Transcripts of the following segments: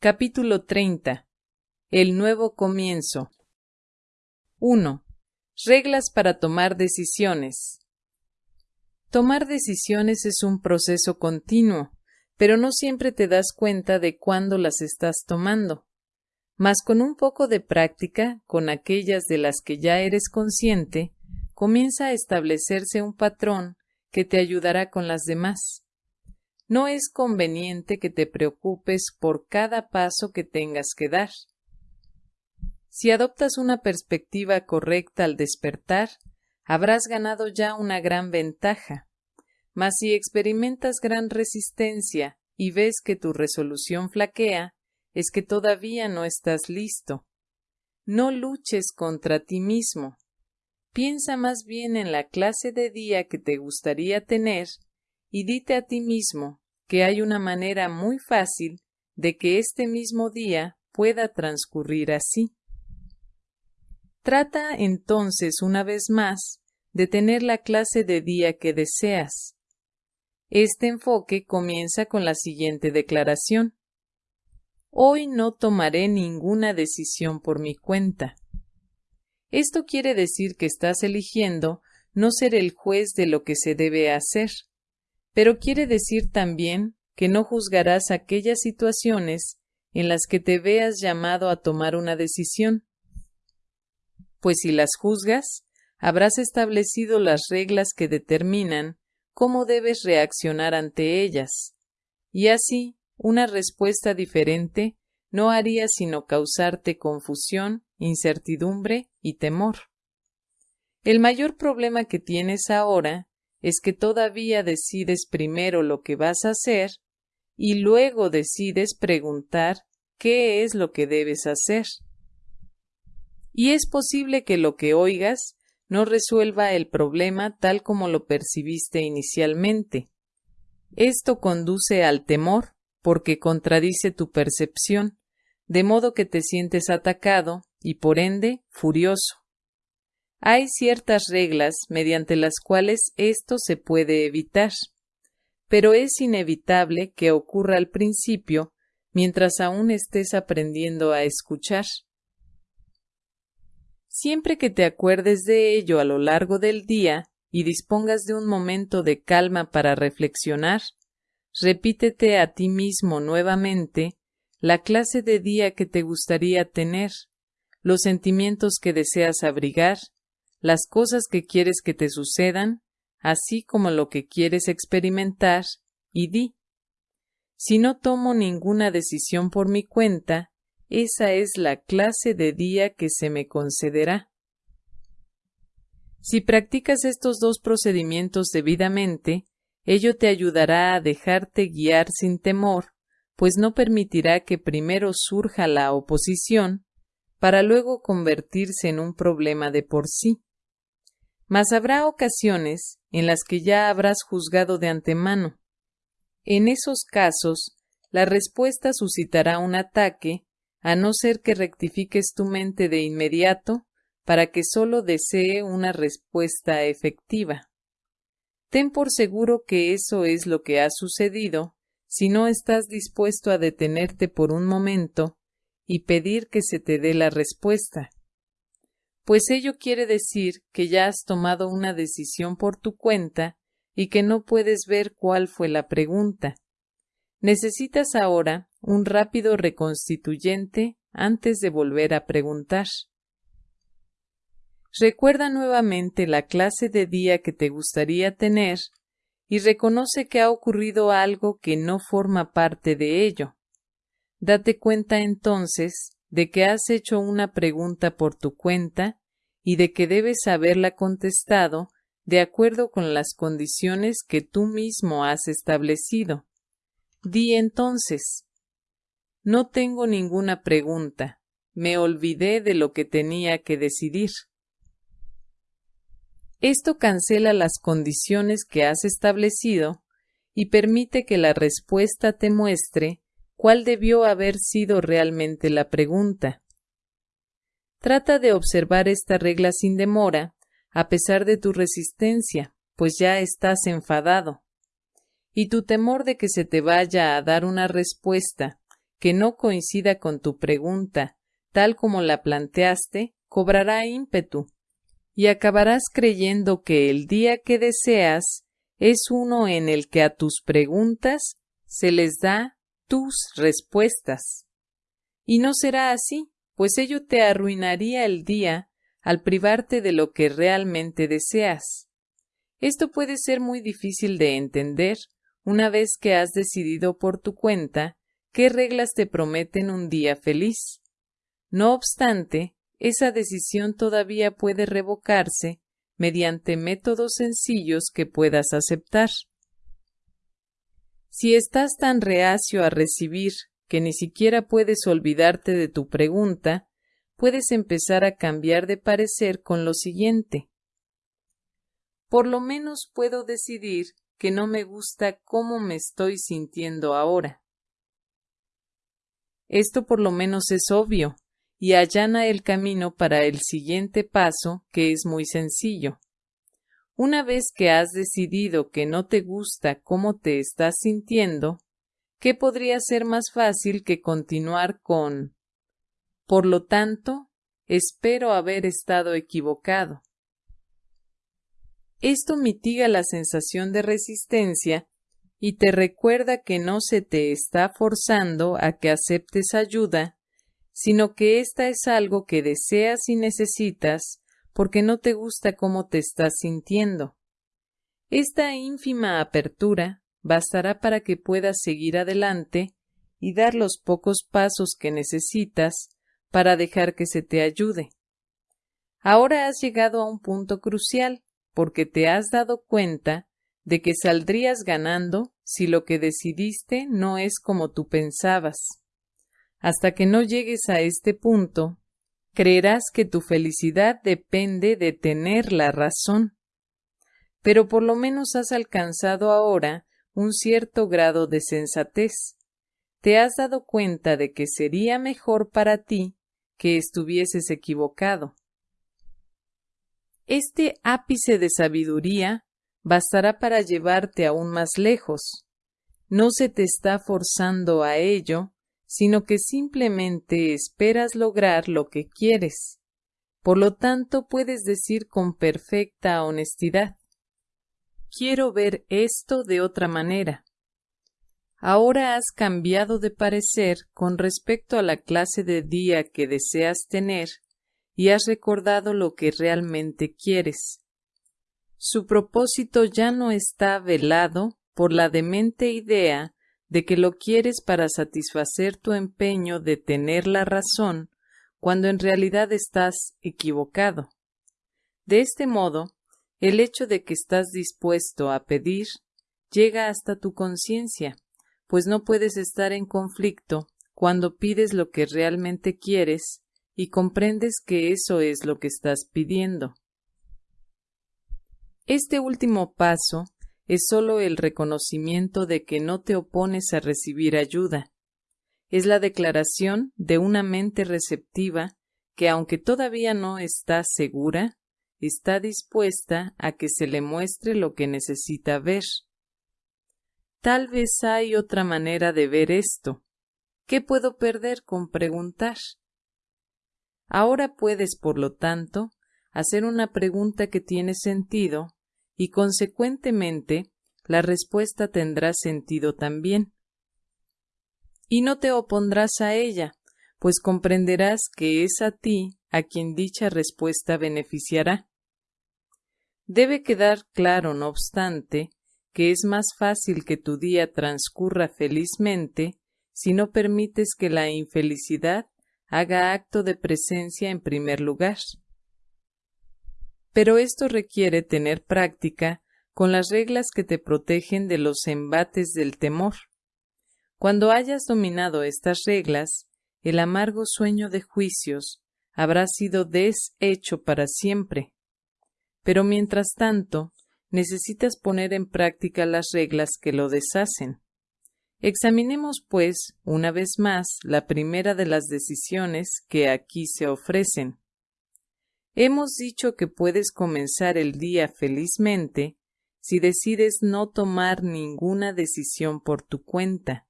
Capítulo 30. El nuevo comienzo. 1. Reglas para tomar decisiones. Tomar decisiones es un proceso continuo, pero no siempre te das cuenta de cuándo las estás tomando. Mas con un poco de práctica, con aquellas de las que ya eres consciente, comienza a establecerse un patrón que te ayudará con las demás. No es conveniente que te preocupes por cada paso que tengas que dar. Si adoptas una perspectiva correcta al despertar, habrás ganado ya una gran ventaja. Mas si experimentas gran resistencia y ves que tu resolución flaquea, es que todavía no estás listo. No luches contra ti mismo. Piensa más bien en la clase de día que te gustaría tener y dite a ti mismo que hay una manera muy fácil de que este mismo día pueda transcurrir así. Trata entonces una vez más de tener la clase de día que deseas. Este enfoque comienza con la siguiente declaración. Hoy no tomaré ninguna decisión por mi cuenta. Esto quiere decir que estás eligiendo no ser el juez de lo que se debe hacer, pero quiere decir también que no juzgarás aquellas situaciones en las que te veas llamado a tomar una decisión. Pues si las juzgas, habrás establecido las reglas que determinan cómo debes reaccionar ante ellas, y así una respuesta diferente no haría sino causarte confusión, incertidumbre y temor. El mayor problema que tienes ahora es que todavía decides primero lo que vas a hacer y luego decides preguntar qué es lo que debes hacer. Y es posible que lo que oigas no resuelva el problema tal como lo percibiste inicialmente. Esto conduce al temor porque contradice tu percepción, de modo que te sientes atacado y por ende furioso. Hay ciertas reglas mediante las cuales esto se puede evitar, pero es inevitable que ocurra al principio mientras aún estés aprendiendo a escuchar. Siempre que te acuerdes de ello a lo largo del día y dispongas de un momento de calma para reflexionar, repítete a ti mismo nuevamente la clase de día que te gustaría tener, los sentimientos que deseas abrigar las cosas que quieres que te sucedan, así como lo que quieres experimentar, y di. Si no tomo ninguna decisión por mi cuenta, esa es la clase de día que se me concederá. Si practicas estos dos procedimientos debidamente, ello te ayudará a dejarte guiar sin temor, pues no permitirá que primero surja la oposición, para luego convertirse en un problema de por sí mas habrá ocasiones en las que ya habrás juzgado de antemano. En esos casos, la respuesta suscitará un ataque, a no ser que rectifiques tu mente de inmediato para que sólo desee una respuesta efectiva. Ten por seguro que eso es lo que ha sucedido si no estás dispuesto a detenerte por un momento y pedir que se te dé la respuesta pues ello quiere decir que ya has tomado una decisión por tu cuenta y que no puedes ver cuál fue la pregunta. Necesitas ahora un rápido reconstituyente antes de volver a preguntar. Recuerda nuevamente la clase de día que te gustaría tener y reconoce que ha ocurrido algo que no forma parte de ello. Date cuenta entonces de que has hecho una pregunta por tu cuenta y de que debes haberla contestado de acuerdo con las condiciones que tú mismo has establecido. Di entonces No tengo ninguna pregunta. Me olvidé de lo que tenía que decidir. Esto cancela las condiciones que has establecido y permite que la respuesta te muestre cuál debió haber sido realmente la pregunta. Trata de observar esta regla sin demora, a pesar de tu resistencia, pues ya estás enfadado. Y tu temor de que se te vaya a dar una respuesta que no coincida con tu pregunta, tal como la planteaste, cobrará ímpetu, y acabarás creyendo que el día que deseas es uno en el que a tus preguntas se les da tus respuestas. Y no será así, pues ello te arruinaría el día al privarte de lo que realmente deseas. Esto puede ser muy difícil de entender una vez que has decidido por tu cuenta qué reglas te prometen un día feliz. No obstante, esa decisión todavía puede revocarse mediante métodos sencillos que puedas aceptar. Si estás tan reacio a recibir que ni siquiera puedes olvidarte de tu pregunta, puedes empezar a cambiar de parecer con lo siguiente. Por lo menos puedo decidir que no me gusta cómo me estoy sintiendo ahora. Esto por lo menos es obvio, y allana el camino para el siguiente paso, que es muy sencillo. Una vez que has decidido que no te gusta cómo te estás sintiendo, ¿qué podría ser más fácil que continuar con Por lo tanto, espero haber estado equivocado? Esto mitiga la sensación de resistencia y te recuerda que no se te está forzando a que aceptes ayuda sino que ésta es algo que deseas y necesitas porque no te gusta cómo te estás sintiendo. Esta ínfima apertura bastará para que puedas seguir adelante y dar los pocos pasos que necesitas para dejar que se te ayude. Ahora has llegado a un punto crucial porque te has dado cuenta de que saldrías ganando si lo que decidiste no es como tú pensabas. Hasta que no llegues a este punto, creerás que tu felicidad depende de tener la razón. Pero por lo menos has alcanzado ahora un cierto grado de sensatez. Te has dado cuenta de que sería mejor para ti que estuvieses equivocado. Este ápice de sabiduría bastará para llevarte aún más lejos. No se te está forzando a ello, sino que simplemente esperas lograr lo que quieres. Por lo tanto, puedes decir con perfecta honestidad Quiero ver esto de otra manera. Ahora has cambiado de parecer con respecto a la clase de día que deseas tener y has recordado lo que realmente quieres. Su propósito ya no está velado por la demente idea de que lo quieres para satisfacer tu empeño de tener la razón cuando en realidad estás equivocado. De este modo, el hecho de que estás dispuesto a pedir llega hasta tu conciencia, pues no puedes estar en conflicto cuando pides lo que realmente quieres y comprendes que eso es lo que estás pidiendo. Este último paso es sólo el reconocimiento de que no te opones a recibir ayuda. Es la declaración de una mente receptiva que, aunque todavía no está segura, está dispuesta a que se le muestre lo que necesita ver. Tal vez hay otra manera de ver esto. ¿Qué puedo perder con preguntar? Ahora puedes, por lo tanto, hacer una pregunta que tiene sentido y consecuentemente la respuesta tendrá sentido también. Y no te opondrás a ella, pues comprenderás que es a ti a quien dicha respuesta beneficiará. Debe quedar claro, no obstante, que es más fácil que tu día transcurra felizmente si no permites que la infelicidad haga acto de presencia en primer lugar pero esto requiere tener práctica con las reglas que te protegen de los embates del temor. Cuando hayas dominado estas reglas, el amargo sueño de juicios habrá sido deshecho para siempre. Pero mientras tanto, necesitas poner en práctica las reglas que lo deshacen. Examinemos, pues, una vez más la primera de las decisiones que aquí se ofrecen. Hemos dicho que puedes comenzar el día felizmente si decides no tomar ninguna decisión por tu cuenta.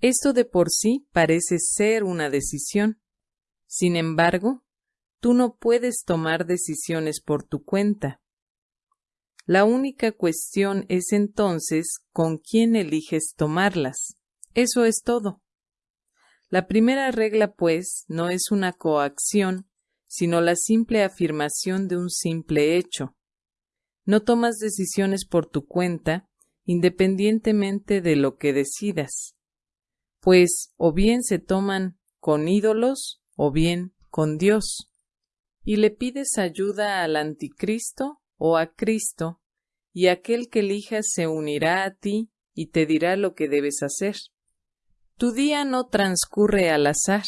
Esto de por sí parece ser una decisión. Sin embargo, tú no puedes tomar decisiones por tu cuenta. La única cuestión es entonces con quién eliges tomarlas. Eso es todo. La primera regla, pues, no es una coacción, sino la simple afirmación de un simple hecho. No tomas decisiones por tu cuenta, independientemente de lo que decidas, pues o bien se toman con ídolos o bien con Dios. Y le pides ayuda al anticristo o a Cristo, y aquel que elijas se unirá a ti y te dirá lo que debes hacer. Tu día no transcurre al azar.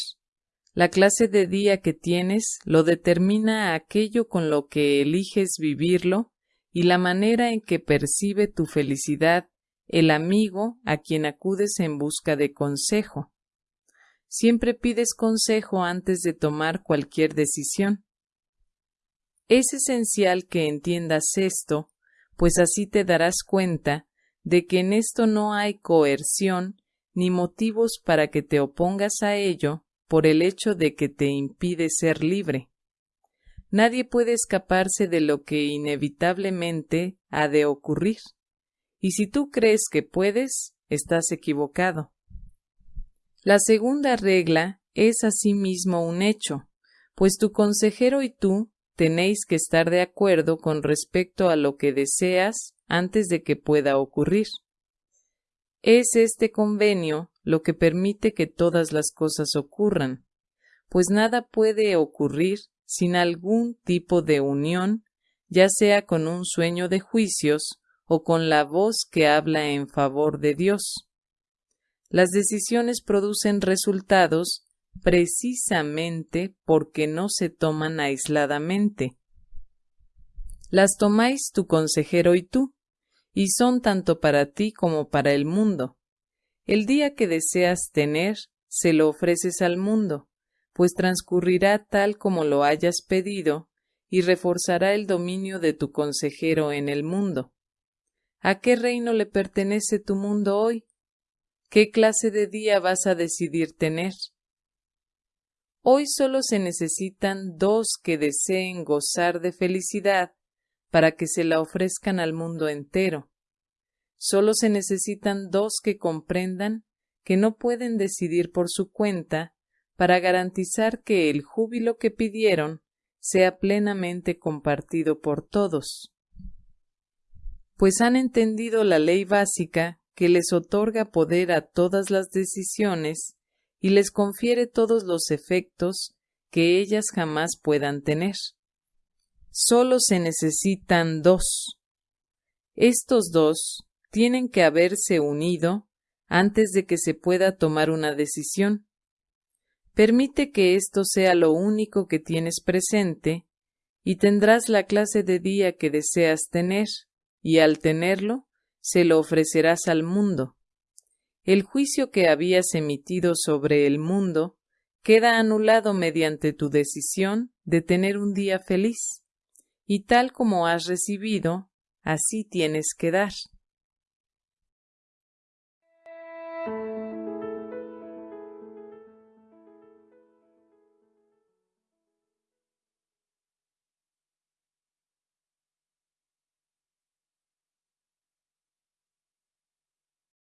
La clase de día que tienes lo determina aquello con lo que eliges vivirlo y la manera en que percibe tu felicidad el amigo a quien acudes en busca de consejo. Siempre pides consejo antes de tomar cualquier decisión. Es esencial que entiendas esto, pues así te darás cuenta de que en esto no hay coerción ni motivos para que te opongas a ello por el hecho de que te impide ser libre. Nadie puede escaparse de lo que inevitablemente ha de ocurrir. Y si tú crees que puedes, estás equivocado. La segunda regla es asimismo un hecho, pues tu consejero y tú tenéis que estar de acuerdo con respecto a lo que deseas antes de que pueda ocurrir. Es este convenio lo que permite que todas las cosas ocurran, pues nada puede ocurrir sin algún tipo de unión, ya sea con un sueño de juicios o con la voz que habla en favor de Dios. Las decisiones producen resultados precisamente porque no se toman aisladamente. Las tomáis tu consejero y tú, y son tanto para ti como para el mundo. El día que deseas tener, se lo ofreces al mundo, pues transcurrirá tal como lo hayas pedido, y reforzará el dominio de tu consejero en el mundo. ¿A qué reino le pertenece tu mundo hoy? ¿Qué clase de día vas a decidir tener? Hoy solo se necesitan dos que deseen gozar de felicidad para que se la ofrezcan al mundo entero. Solo se necesitan dos que comprendan que no pueden decidir por su cuenta para garantizar que el júbilo que pidieron sea plenamente compartido por todos. Pues han entendido la ley básica que les otorga poder a todas las decisiones y les confiere todos los efectos que ellas jamás puedan tener. Solo se necesitan dos. Estos dos tienen que haberse unido antes de que se pueda tomar una decisión. Permite que esto sea lo único que tienes presente y tendrás la clase de día que deseas tener, y al tenerlo, se lo ofrecerás al mundo. El juicio que habías emitido sobre el mundo queda anulado mediante tu decisión de tener un día feliz y tal como has recibido, así tienes que dar.